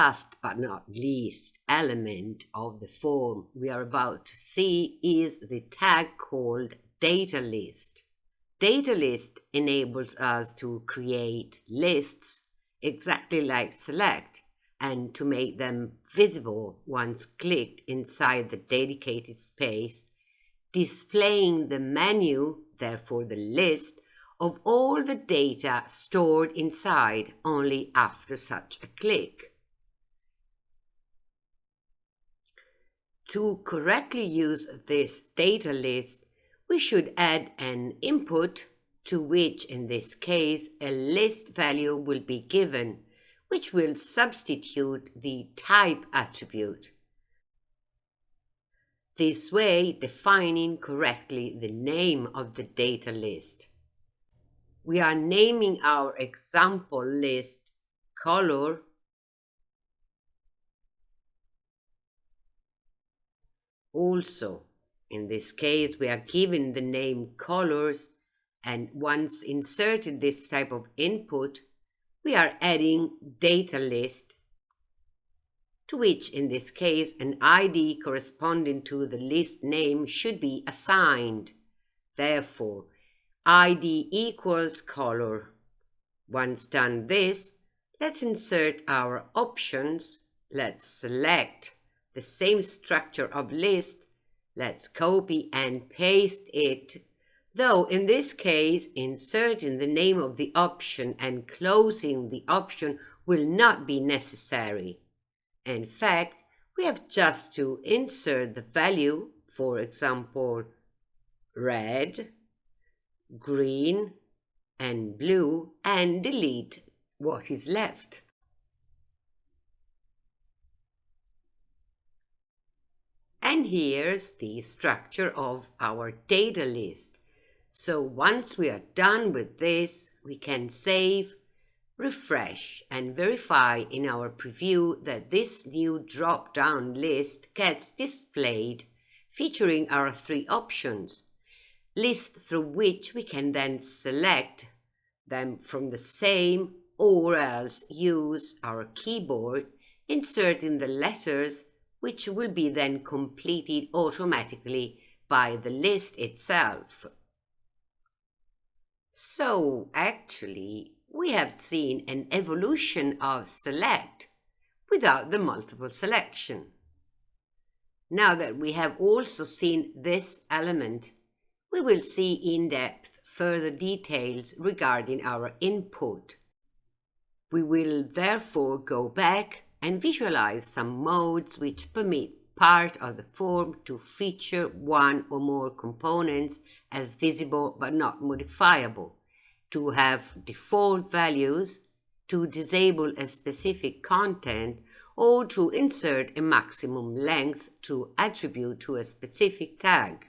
last but not least element of the form we are about to see is the tag called data list. Data list enables us to create lists exactly like select and to make them visible once clicked inside the dedicated space, displaying the menu, therefore the list, of all the data stored inside only after such a click. To correctly use this data list, we should add an input to which in this case a list value will be given, which will substitute the type attribute. This way defining correctly the name of the data list. We are naming our example list color also in this case, we are given the name colors and once inserted this type of input, we are adding data list to which in this case an ID corresponding to the list name should be assigned. Therefore, ID equals color. Once done this, let's insert our options. Let's select the same structure of list Let's copy and paste it. Though in this case, inserting the name of the option and closing the option will not be necessary. In fact, we have just to insert the value, for example, red, green, and blue, and delete what is left. Here's the structure of our data list. So once we are done with this, we can save, refresh, and verify in our preview that this new drop-down list gets displayed featuring our three options, list through which we can then select them from the same or else use our keyboard, inserting the letters which will be then completed automatically by the list itself. So actually, we have seen an evolution of select without the multiple selection. Now that we have also seen this element, we will see in depth further details regarding our input. We will therefore go back and visualize some modes which permit part of the form to feature one or more components as visible but not modifiable, to have default values, to disable a specific content, or to insert a maximum length to attribute to a specific tag.